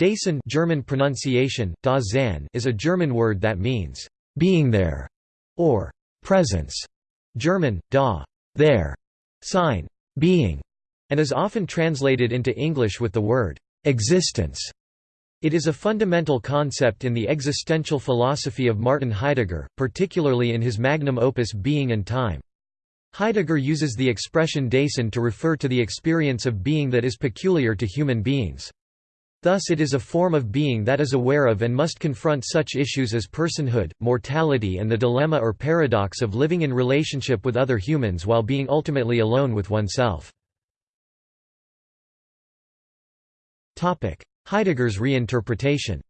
Dasein German pronunciation, da is a German word that means, being there, or presence. German, da there, sign, being, and is often translated into English with the word existence. It is a fundamental concept in the existential philosophy of Martin Heidegger, particularly in his magnum opus Being and Time. Heidegger uses the expression Dasein to refer to the experience of being that is peculiar to human beings. Thus it is a form of being that is aware of and must confront such issues as personhood, mortality and the dilemma or paradox of living in relationship with other humans while being ultimately alone with oneself. Heidegger's reinterpretation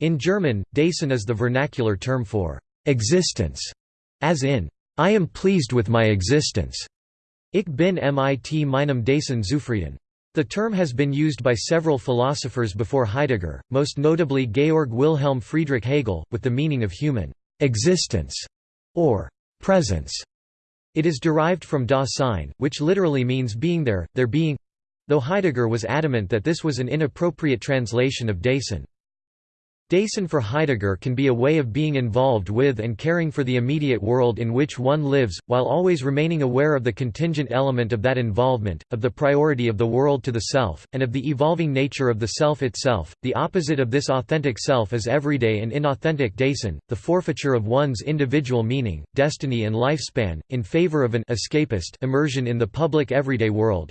In German, Dasein is the vernacular term for existence, as in, I am pleased with my existence. Ich bin mit meinem Dasein zufrieden. The term has been used by several philosophers before Heidegger, most notably Georg Wilhelm Friedrich Hegel, with the meaning of human existence or presence. It is derived from da Sein, which literally means being there, there being though Heidegger was adamant that this was an inappropriate translation of Dasein. Dasein for Heidegger can be a way of being involved with and caring for the immediate world in which one lives, while always remaining aware of the contingent element of that involvement, of the priority of the world to the self, and of the evolving nature of the self itself. The opposite of this authentic self is everyday and inauthentic Dasein, the forfeiture of one's individual meaning, destiny and lifespan, in favor of an escapist immersion in the public everyday world,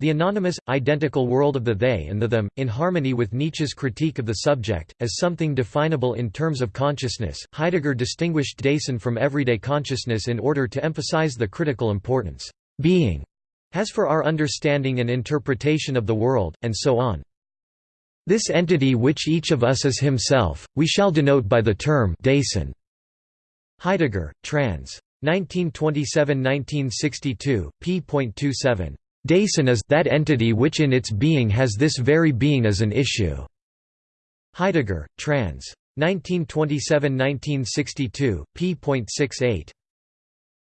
the anonymous, identical world of the they and the them, in harmony with Nietzsche's critique of the subject, as something definable in terms of consciousness. Heidegger distinguished Dasein from everyday consciousness in order to emphasize the critical importance being has for our understanding and interpretation of the world, and so on. This entity which each of us is himself, we shall denote by the term Dasein. Heidegger, trans. 1927–1962, p.27. Dasein is that entity which in its being has this very being as an issue. Heidegger, trans. 1927–1962, p.68.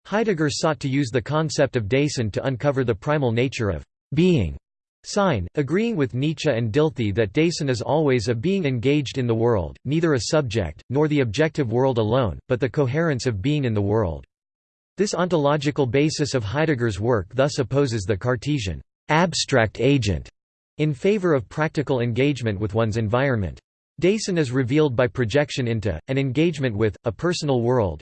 Heidegger sought to use the concept of Dasein to uncover the primal nature of being. Sein, agreeing with Nietzsche and Dilthey that Dasein is always a being engaged in the world, neither a subject, nor the objective world alone, but the coherence of being in the world. This ontological basis of Heidegger's work thus opposes the Cartesian abstract agent in favor of practical engagement with one's environment. Dasein is revealed by projection into, and engagement with, a personal world.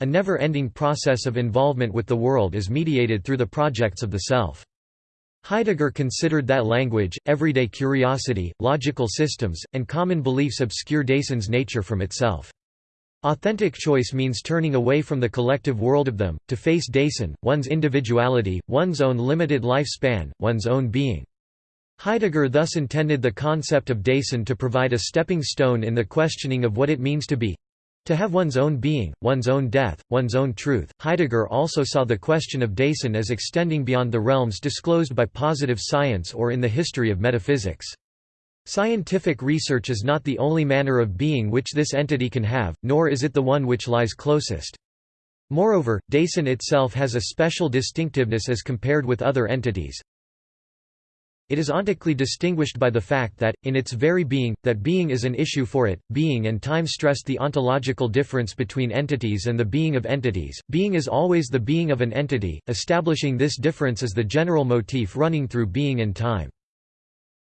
A never-ending process of involvement with the world is mediated through the projects of the self. Heidegger considered that language, everyday curiosity, logical systems, and common beliefs obscure Dasein's nature from itself. Authentic choice means turning away from the collective world of them, to face Dasein, one's individuality, one's own limited lifespan, one's own being. Heidegger thus intended the concept of Dasein to provide a stepping stone in the questioning of what it means to be to have one's own being, one's own death, one's own truth. Heidegger also saw the question of Dasein as extending beyond the realms disclosed by positive science or in the history of metaphysics. Scientific research is not the only manner of being which this entity can have, nor is it the one which lies closest. Moreover, Dasein itself has a special distinctiveness as compared with other entities. It is ontically distinguished by the fact that, in its very being, that being is an issue for it. Being and time stress the ontological difference between entities and the being of entities. Being is always the being of an entity, establishing this difference as the general motif running through being and time.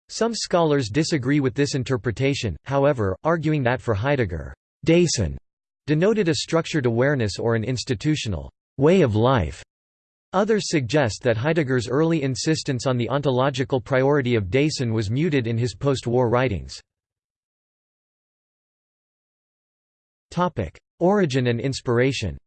Some scholars disagree with this interpretation, however, arguing that for Heidegger, Dasein denoted a structured awareness or an institutional way of life. Others suggest that Heidegger's early insistence on the ontological priority of Dasein was muted in his post-war writings. Origin and inspiration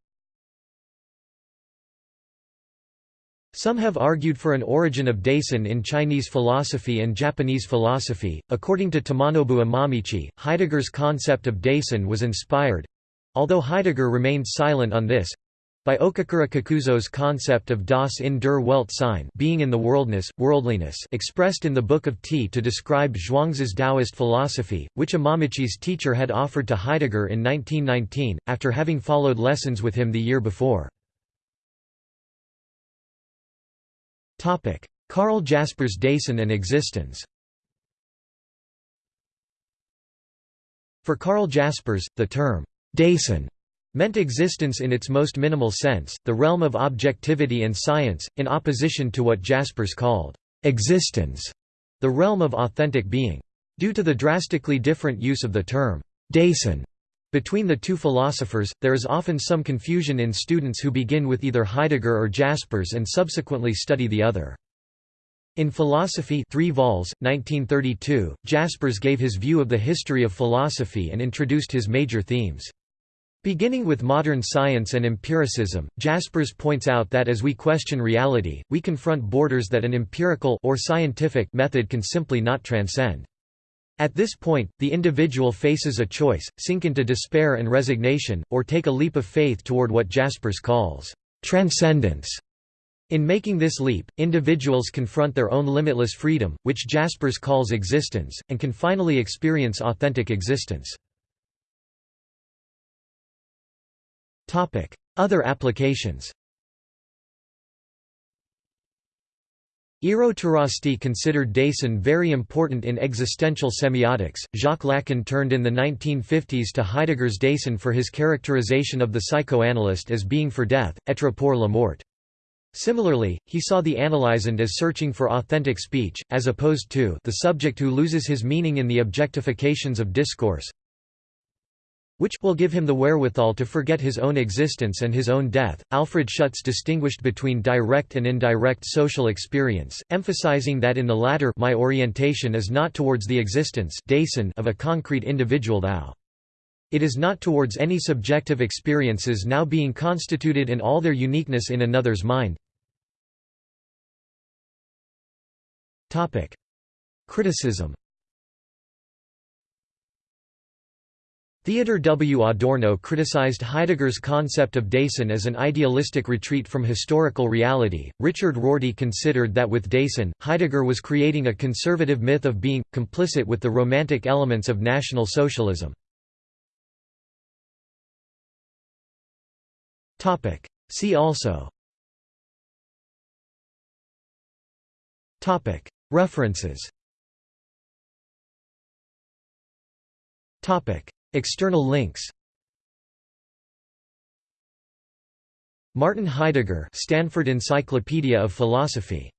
Some have argued for an origin of Dasein in Chinese philosophy and Japanese philosophy. According to Tomonobu Imamichi, Heidegger's concept of Dasein was inspired although Heidegger remained silent on this by Okakura Kakuzo's concept of das in der Welt sein being in the worldness, worldliness expressed in the Book of Tea to describe Zhuangzi's Taoist philosophy, which Imamichi's teacher had offered to Heidegger in 1919, after having followed lessons with him the year before. Karl Jaspers Dasein and existence For Karl Jaspers, the term Dasein meant existence in its most minimal sense, the realm of objectivity and science, in opposition to what Jaspers called existence, the realm of authentic being. Due to the drastically different use of the term Dasein between the two philosophers, there is often some confusion in students who begin with either Heidegger or Jaspers and subsequently study the other. In Philosophy 3 vols, 1932, Jaspers gave his view of the history of philosophy and introduced his major themes. Beginning with modern science and empiricism, Jaspers points out that as we question reality, we confront borders that an empirical or scientific method can simply not transcend. At this point, the individual faces a choice, sink into despair and resignation, or take a leap of faith toward what Jaspers calls transcendence. In making this leap, individuals confront their own limitless freedom, which Jaspers calls existence, and can finally experience authentic existence. Other applications Eero Tarasti considered Dasein very important in existential semiotics. Jacques Lacan turned in the 1950s to Heidegger's Dasein for his characterization of the psychoanalyst as being for death, être pour la mort. Similarly, he saw the analysand as searching for authentic speech, as opposed to the subject who loses his meaning in the objectifications of discourse, which will give him the wherewithal to forget his own existence and his own death. Alfred Schutz distinguished between direct and indirect social experience, emphasizing that in the latter my orientation is not towards the existence of a concrete individual thou. It is not towards any subjective experiences now being constituted in all their uniqueness in another's mind. Criticism Theodor W. Adorno criticized Heidegger's concept of Dasein as an idealistic retreat from historical reality. Richard Rorty considered that with Dasein, Heidegger was creating a conservative myth of being, complicit with the romantic elements of National Socialism. See also References External links. Martin Heidegger Stanford Encyclopedia of Philosophy